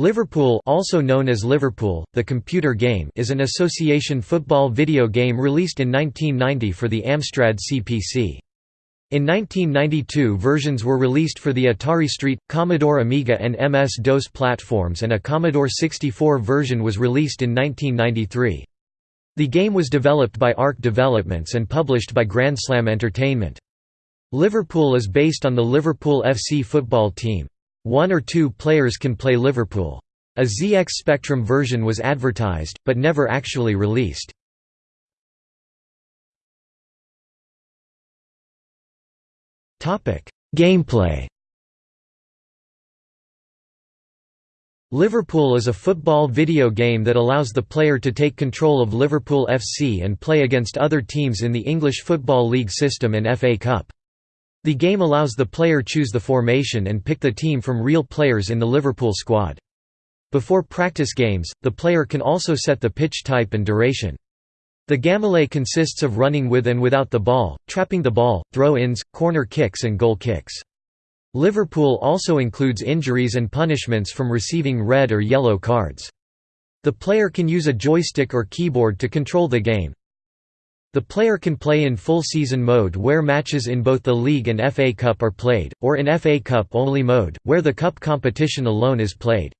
Liverpool also known as Liverpool, the computer game is an association football video game released in 1990 for the Amstrad CPC. In 1992 versions were released for the Atari ST, Commodore Amiga and MS-DOS platforms and a Commodore 64 version was released in 1993. The game was developed by ARC Developments and published by Grand Slam Entertainment. Liverpool is based on the Liverpool FC football team. One or two players can play Liverpool. A ZX Spectrum version was advertised, but never actually released. Gameplay Liverpool is a football video game that allows the player to take control of Liverpool FC and play against other teams in the English Football League system and FA Cup. The game allows the player choose the formation and pick the team from real players in the Liverpool squad. Before practice games, the player can also set the pitch type and duration. The gameplay consists of running with and without the ball, trapping the ball, throw-ins, corner kicks and goal kicks. Liverpool also includes injuries and punishments from receiving red or yellow cards. The player can use a joystick or keyboard to control the game, the player can play in full season mode where matches in both the League and FA Cup are played, or in FA Cup only mode, where the cup competition alone is played.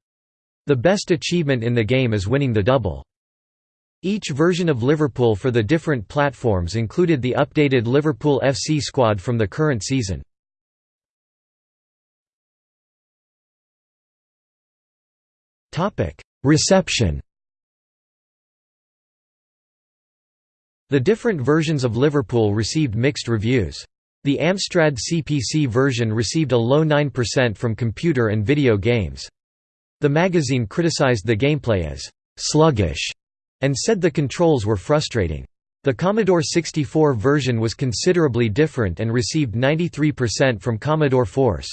The best achievement in the game is winning the double. Each version of Liverpool for the different platforms included the updated Liverpool FC squad from the current season. Reception The different versions of Liverpool received mixed reviews. The Amstrad CPC version received a low 9% from computer and video games. The magazine criticized the gameplay as «sluggish» and said the controls were frustrating. The Commodore 64 version was considerably different and received 93% from Commodore Force.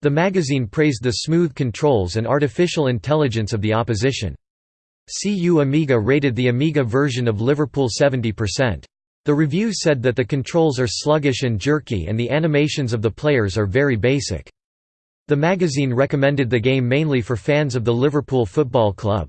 The magazine praised the smooth controls and artificial intelligence of the opposition. CU Amiga rated the Amiga version of Liverpool 70%. The review said that the controls are sluggish and jerky and the animations of the players are very basic. The magazine recommended the game mainly for fans of the Liverpool Football Club.